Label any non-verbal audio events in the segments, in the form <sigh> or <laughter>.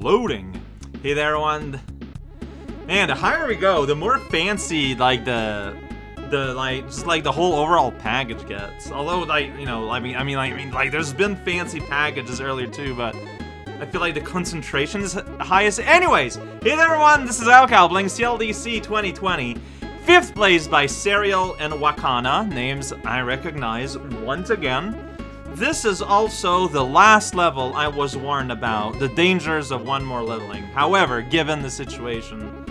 loading. Hey there, everyone. Man, the higher we go, the more fancy, like, the... The, like, just, like, the whole overall package gets. Although, like, you know, I mean, I mean, like, I mean, like, there's been fancy packages earlier, too, but... I feel like the concentration is highest. Anyways, hey there, everyone, this is playing CLDC 2020. Fifth place by Serial and Wakana, names I recognize once again. This is also the last level I was warned about, the dangers of one more leveling. However, given the situation,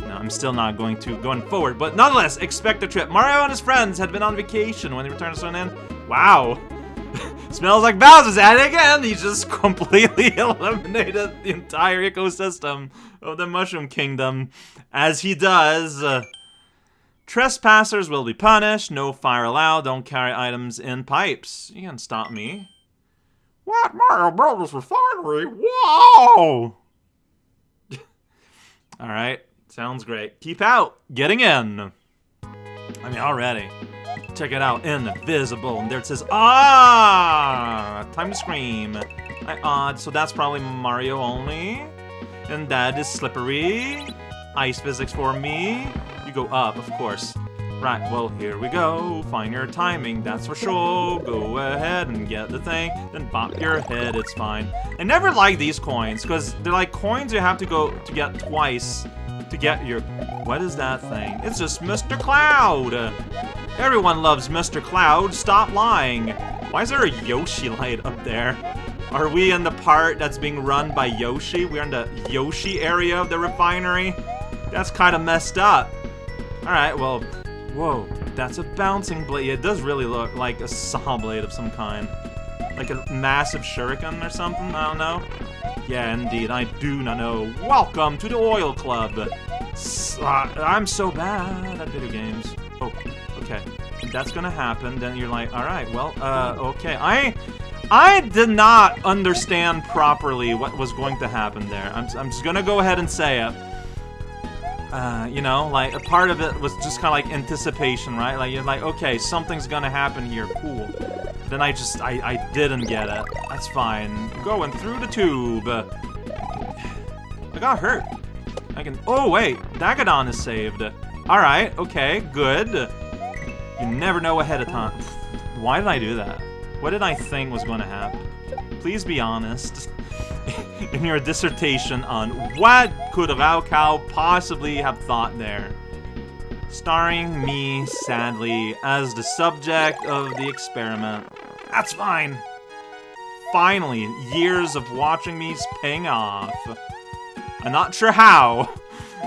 no, I'm still not going to going forward, but nonetheless, expect a trip. Mario and his friends had been on vacation when they returned to Sun Wow. <laughs> Smells like Bowser's at it again! He just <laughs> completely eliminated the entire ecosystem of the Mushroom Kingdom. As he does... Uh, Trespassers will be punished. No fire allowed. Don't carry items in pipes. You can stop me. What? Mario Brothers Refinery? Whoa! <laughs> Alright. Sounds great. Keep out. Getting in. I mean, already. Check it out. Invisible. And there it says, Ah! Time to scream. I odd. So that's probably Mario only. And that is slippery. Ice physics for me. Go up, of course. Right, well, here we go. Find your timing, that's for sure. Go ahead and get the thing, then bop your head, it's fine. I never like these coins, because they're like coins you have to go to get twice to get your... What is that thing? It's just Mr. Cloud! Everyone loves Mr. Cloud, stop lying! Why is there a Yoshi light up there? Are we in the part that's being run by Yoshi? We're in the Yoshi area of the refinery? That's kind of messed up. Alright, well, whoa, that's a bouncing blade. It does really look like a saw blade of some kind. Like a massive shuriken or something, I don't know. Yeah, indeed, I do not know. Welcome to the Oil Club! S uh, I'm so bad at video games. Oh, okay. That's gonna happen, then you're like, alright, well, uh, okay. I... I did not understand properly what was going to happen there. I'm, I'm just gonna go ahead and say it. Uh, you know, like, a part of it was just kind of like anticipation, right? Like, you're like, okay, something's gonna happen here, cool. Then I just, I, I didn't get it. That's fine. Going through the tube. <sighs> I got hurt. I can, oh wait, Dagadon is saved. Alright, okay, good. You never know ahead of time. Why did I do that? What did I think was to happen? Please be honest. In your dissertation on what could raocow possibly have thought there. Starring me, sadly, as the subject of the experiment. That's fine. Finally, years of watching me's paying off. I'm not sure how,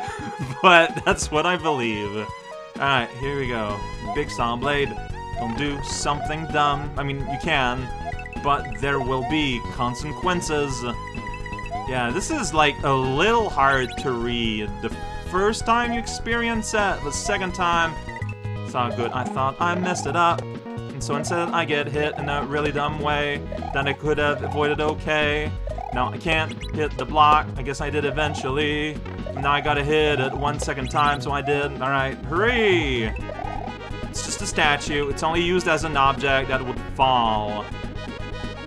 <laughs> but that's what I believe. Alright, here we go. Big Saw Blade. Don't do something dumb. I mean, you can, but there will be consequences. Yeah, this is like a little hard to read. The first time you experience it, the second time, it's not good. I thought I messed it up. And so instead I get hit in a really dumb way that I could have avoided okay. Now I can't hit the block. I guess I did eventually. Now I gotta hit it one second time, so I did. Alright, hurry! It's just a statue. It's only used as an object that would fall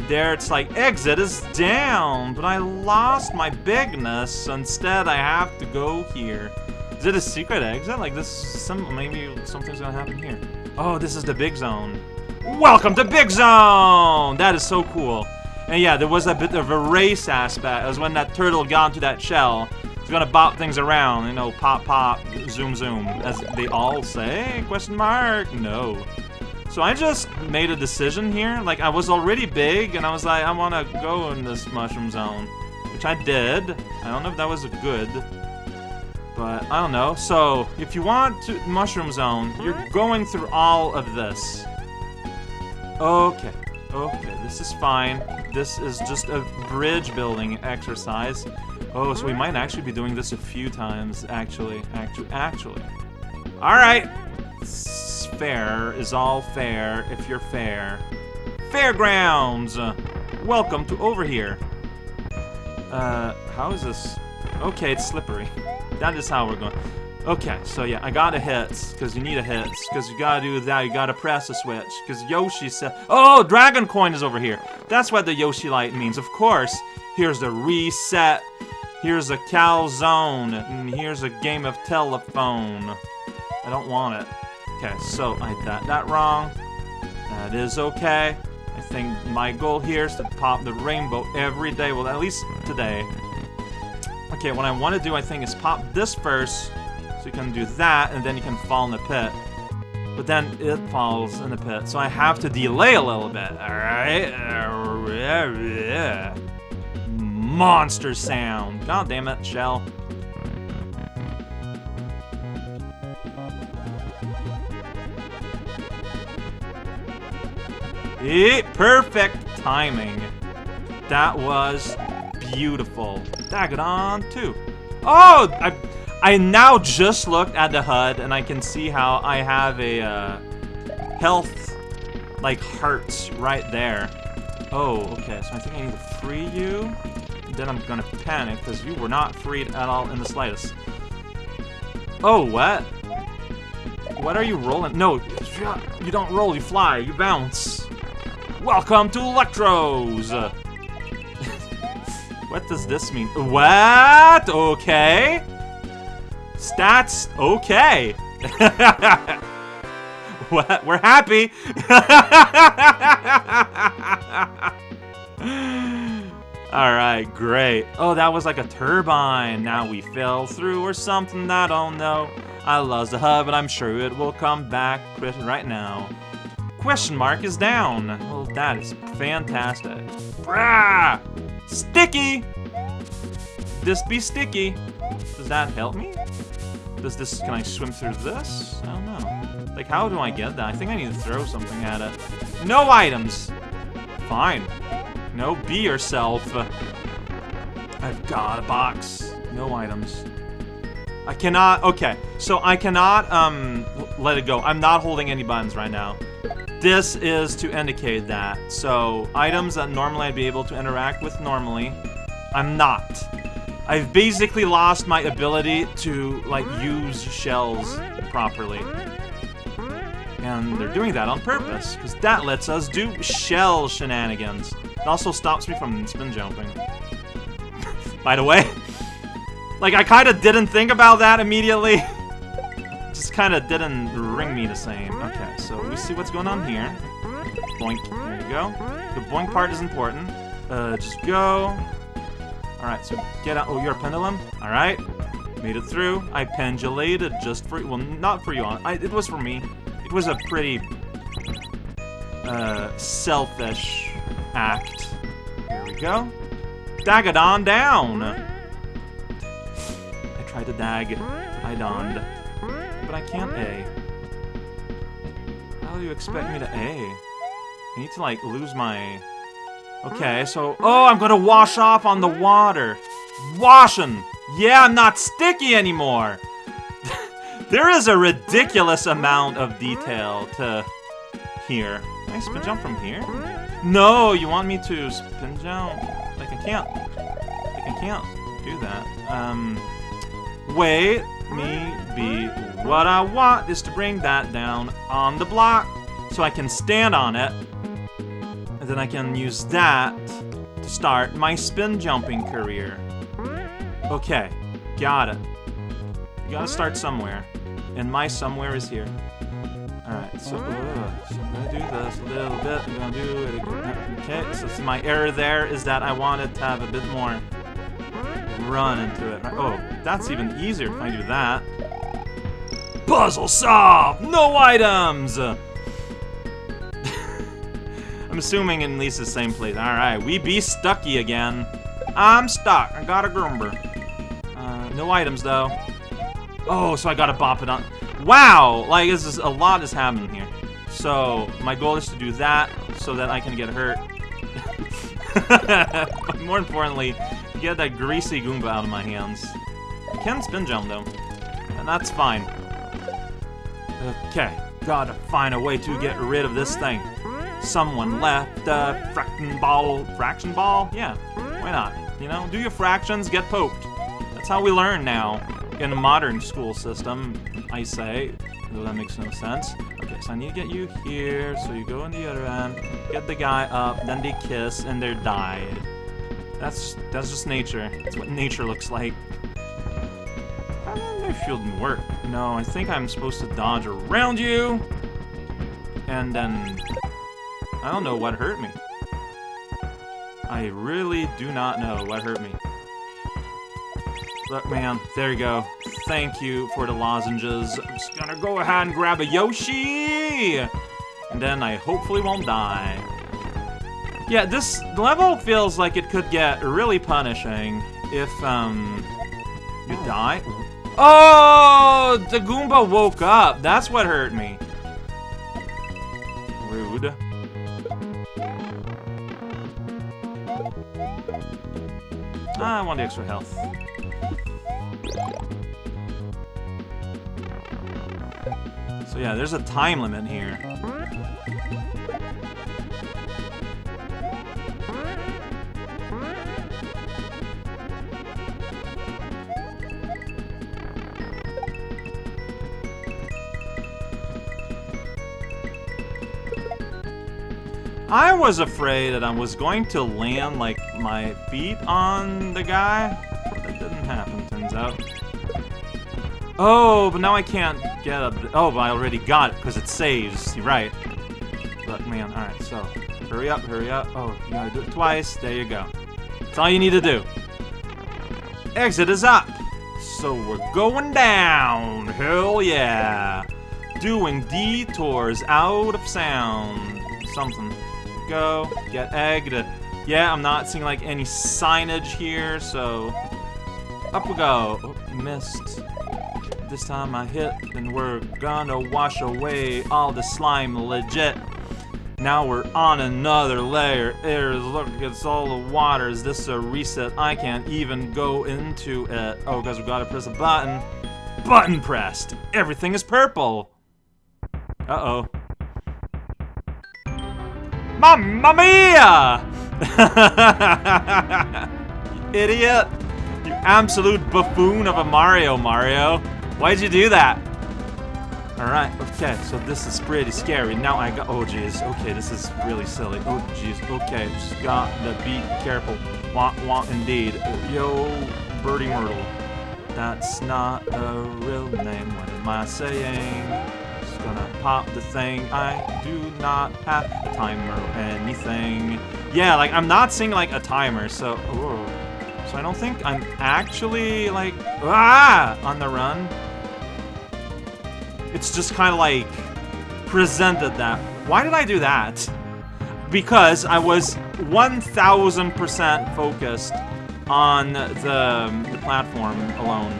there it's like, exit is down, but I lost my bigness. Instead, I have to go here. Is it a secret exit? Like this, some maybe something's gonna happen here. Oh, this is the big zone. Welcome to Big Zone! That is so cool. And yeah, there was a bit of a race aspect. Was when that turtle got into that shell. It's gonna bop things around, you know, pop, pop, zoom, zoom, as they all say? Question mark? No. So I just made a decision here. Like, I was already big, and I was like, I want to go in this mushroom zone. Which I did. I don't know if that was good. But, I don't know. So, if you want to mushroom zone, you're going through all of this. Okay. Okay, this is fine. This is just a bridge building exercise. Oh, so we might actually be doing this a few times, actually. Actually, actually. Alright fair is all fair if you're fair. Fairgrounds! welcome to over here. Uh, how is this? Okay, it's slippery. <laughs> That is how we're going. Okay, so yeah, I got a hit, because you need a hit, because you gotta do that, you gotta press a switch, because Yoshi said- Oh, Dragon Coin is over here! That's what the Yoshi Light means, of course! Here's the reset Here's a calzone, and here's a game of telephone. I don't want it. Okay, so I got that wrong. That is okay. I think my goal here is to pop the rainbow every day. Well, at least today. Okay, what I want to do, I think, is pop this first. So you can do that, and then you can fall in the pit. But then it falls in the pit, so I have to delay a little bit, alright? Monster sound. God damn it, Shell. Perfect timing. That was beautiful. Dagadon too. Oh, I, I now just looked at the HUD and I can see how I have a uh, health like hearts right there. Oh, okay. So I think I need to free you. Then I'm gonna panic because you were not freed at all in the slightest. Oh, what? What are you rolling? No, you don't roll. You fly. You bounce. Welcome to Electros! <laughs> what does this mean? What? Okay. Stats, okay. <laughs> what? We're happy. <laughs> Alright, great. Oh, that was like a turbine. Now we fell through or something, I don't know. I lost the hub, but I'm sure it will come back right now question mark is down. Well, that is fantastic. Brah! Sticky! This be sticky. Does that help me? Does this, can I swim through this? I don't know. Like, how do I get that? I think I need to throw something at it. No items! Fine. No, be yourself. I've got a box. No items. I cannot, okay. So I cannot, um, let it go. I'm not holding any buttons right now. This is to indicate that. So, items that normally I'd be able to interact with normally, I'm not. I've basically lost my ability to, like, use shells properly. And they're doing that on purpose, because that lets us do shell shenanigans. It also stops me from spin jumping. <laughs> By the way, <laughs> like, I kind of didn't think about that immediately. <laughs> Just kind of didn't ring me the same. Okay, we see what's going on here. Boink. There you go. The boink part is important. Uh, just go. Alright, so get out. Oh, you're a pendulum? Alright. Made it through. I pendulated just for Well, not for you. I, it was for me. It was a pretty... Uh, selfish act. Here we go. Dagadon down! I tried to dag. I donned. But I can't A. Do you expect me to A? I need to, like, lose my... Okay, so... Oh, I'm gonna wash off on the water! Washing! Yeah, I'm not sticky anymore! <laughs> there is a ridiculous amount of detail to here. Can I spin jump from here? No, you want me to spin jump? Like, I can't... Like, I can't do that. Um... Wait, me be what I want is to bring that down on the block so I can stand on it. And then I can use that to start my spin jumping career. Okay, got it. You gotta start somewhere. And my somewhere is here. Alright, so, uh, so I'm gonna do this a little bit. I'm gonna do it again. Okay, so my error there is that I wanted to have a bit more run into it. Oh, that's even easier if I do that. Puzzle solved! No items! <laughs> I'm assuming in least the same place. Alright, we be stucky again. I'm stuck. I got a Goomba. Uh, no items, though. Oh, so I gotta bop it on. Wow! Like, this is a lot is happening here. So, my goal is to do that so that I can get hurt. <laughs> but more importantly, get that greasy Goomba out of my hands. I can spin jump, though. And that's fine. Okay, gotta find a way to get rid of this thing. Someone left a fraction ball. Fraction ball? Yeah, why not? You know, do your fractions, get poked. That's how we learn now in a modern school system, I say. Though that makes no sense. Okay, so I need to get you here. So you go on the other end, get the guy up, then they kiss, and they're died. That's that's just nature. That's what nature looks like. My shield didn't work. No, I think I'm supposed to dodge around you. And then... I don't know what hurt me. I really do not know what hurt me. Look, man, there you go. Thank you for the lozenges. I'm just gonna go ahead and grab a Yoshi! And then I hopefully won't die. Yeah, this level feels like it could get really punishing if, um, you die. Oh, the Goomba woke up. That's what hurt me. Rude. Ah, I want the extra health. So yeah, there's a time limit here. I was afraid that I was going to land, like, my feet on the guy. That didn't happen, turns out. Oh, but now I can't get up. Oh, but I already got it, because it saves. You're right. Look, man, alright, so. Hurry up, hurry up. Oh, you gotta do it twice. There you go. That's all you need to do. Exit is up. So we're going down. Hell yeah. Doing detours out of sound. Something go. Get egged. Yeah, I'm not seeing like any signage here, so up we go. Oh, missed. This time I hit, and we're gonna wash away all the slime legit. Now we're on another layer. There's, look, it's all the water. Is this a reset? I can't even go into it. Oh, guys, we gotta press a button. Button pressed. Everything is purple. Uh-oh. Mamma mia! <laughs> Idiot! You absolute buffoon of a Mario, Mario. Why'd you do that? Alright, okay, so this is pretty scary. Now I got- oh jeez, okay, this is really silly. Oh jeez, okay, just got to be careful. Want, want indeed. Yo, Birdie Myrtle. That's not a real name, what am I saying? Gonna pop the thing. I do not have a timer or anything. Yeah, like, I'm not seeing, like, a timer, so... Oh. So I don't think I'm actually, like... Ah! On the run. It's just kind of, like, presented that. Why did I do that? Because I was 1,000% focused on the, the platform alone.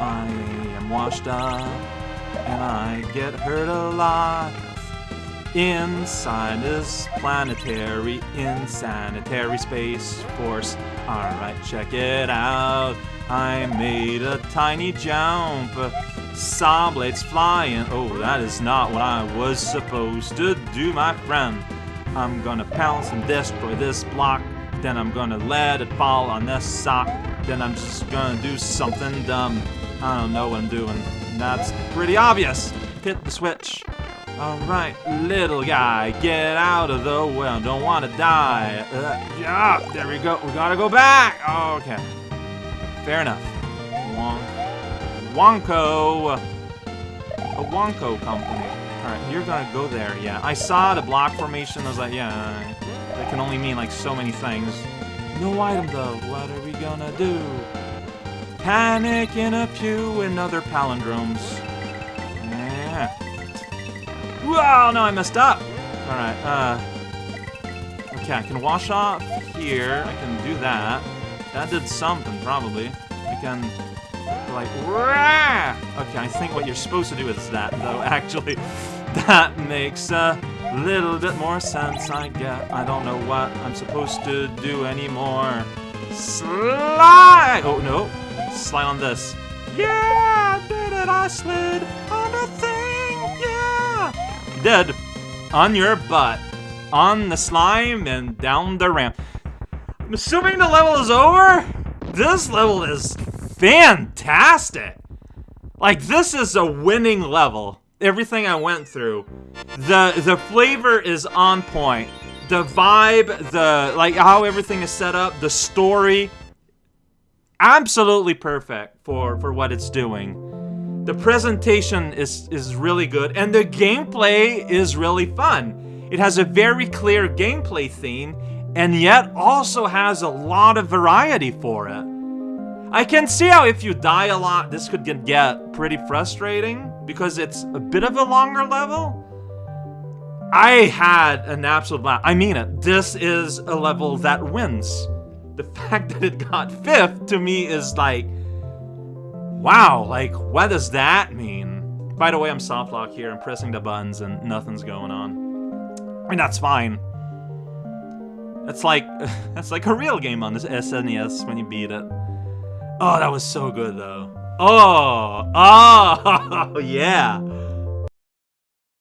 I am washed up and I get hurt a lot inside this planetary insanitary space force. Alright, check it out. I made a tiny jump. Saw blades flying. Oh, that is not what I was supposed to do, my friend. I'm gonna pounce and destroy this block. Then I'm gonna let it fall on this sock. Then I'm just gonna do something dumb. I don't know what I'm doing. That's pretty obvious. Hit the switch. Alright, little guy, get out of the well. Don't want to die. Uh, yeah, there we go. We gotta go back. okay. Fair enough. Wonk. Wonko. A Wonko company. Alright, you're gonna go there. Yeah, I saw the block formation. I was like, yeah, that can only mean like so many things. No item though. What are we gonna do? Panic in a pew and other palindromes. Yeah. Wow, no, I messed up. Alright, uh... Okay, I can wash off here. I can do that. That did something, probably. I can... Like, rah! Okay, I think what you're supposed to do is that, though, <laughs> actually. That makes a little bit more sense, I guess. I don't know what I'm supposed to do anymore. Slide! Oh, no. Slide on this. Yeah, I did it, I slid on the thing, yeah! Dead. On your butt. On the slime and down the ramp. I'm assuming the level is over? This level is fantastic. Like, this is a winning level. Everything I went through. The the flavor is on point. the vibe, the like how everything is set up, the story, absolutely perfect for for what it's doing. The presentation is is really good, and the gameplay is really fun. It has a very clear gameplay theme, and yet also has a lot of variety for it. I can see how if you die a lot, this could get pretty frustrating, because it's a bit of a longer level. I had an absolute blast. I mean it. This is a level that wins. The fact that it got fifth to me is like, wow, like, what does that mean? By the way, I'm soft lock here. I'm pressing the buttons and nothing's going on. I mean, that's fine. It's like, <laughs> that's like a real game on this SNES when you beat it. Oh, that was so good, though. Oh, <laughs> oh, yeah.